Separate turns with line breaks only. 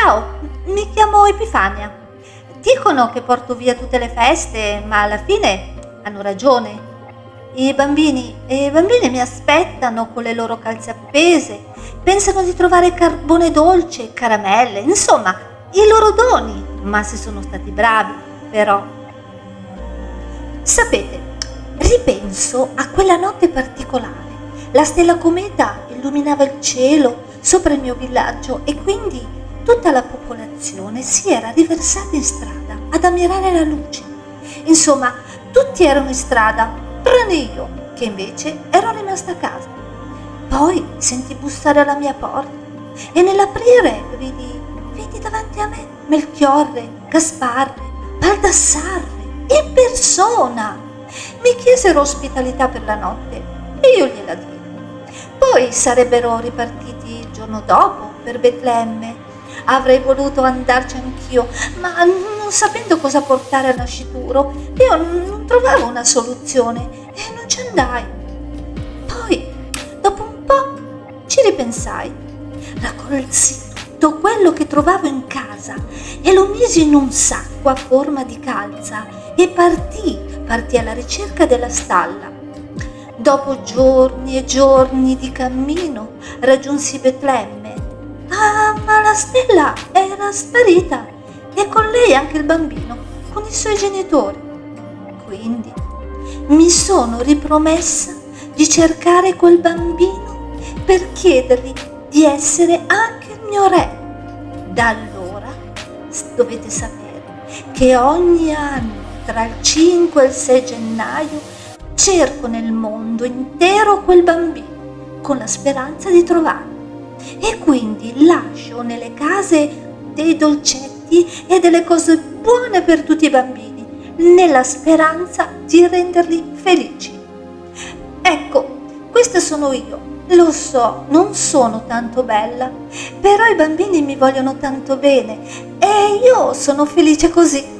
Ciao, mi chiamo Epifania. Dicono che porto via tutte le feste, ma alla fine hanno ragione. I bambini e i bambini mi aspettano con le loro calze appese, pensano di trovare carbone dolce, caramelle, insomma, i loro doni, ma se sono stati bravi, però. Sapete, ripenso a quella notte particolare. La stella cometa illuminava il cielo sopra il mio villaggio e quindi tutta la popolazione si era riversata in strada ad ammirare la luce. Insomma, tutti erano in strada, tranne io, che invece ero rimasta a casa. Poi sentì bussare alla mia porta e nell'aprire vidi, vidi davanti a me Melchiorre, Gasparre, Baldassarre, in persona. Mi chiesero ospitalità per la notte e io gliela diedi. Poi sarebbero ripartiti il giorno dopo per Betlemme. Avrei voluto andarci anch'io, ma non sapendo cosa portare al nascituro, io non trovavo una soluzione e non ci andai. Poi, dopo un po', ci ripensai. Raccolsi tutto quello che trovavo in casa e lo misi in un sacco a forma di calza e partì, partì alla ricerca della stalla. Dopo giorni e giorni di cammino raggiunsi Betlemme. Ah, ma la stella era sparita e con lei anche il bambino, con i suoi genitori. Quindi mi sono ripromessa di cercare quel bambino per chiedergli di essere anche il mio re. Da allora dovete sapere che ogni anno tra il 5 e il 6 gennaio cerco nel mondo intero quel bambino con la speranza di trovarlo. E quindi lascio nelle case dei dolcetti e delle cose buone per tutti i bambini, nella speranza di renderli felici. Ecco, questa sono io. Lo so, non sono tanto bella, però i bambini mi vogliono tanto bene e io sono felice così.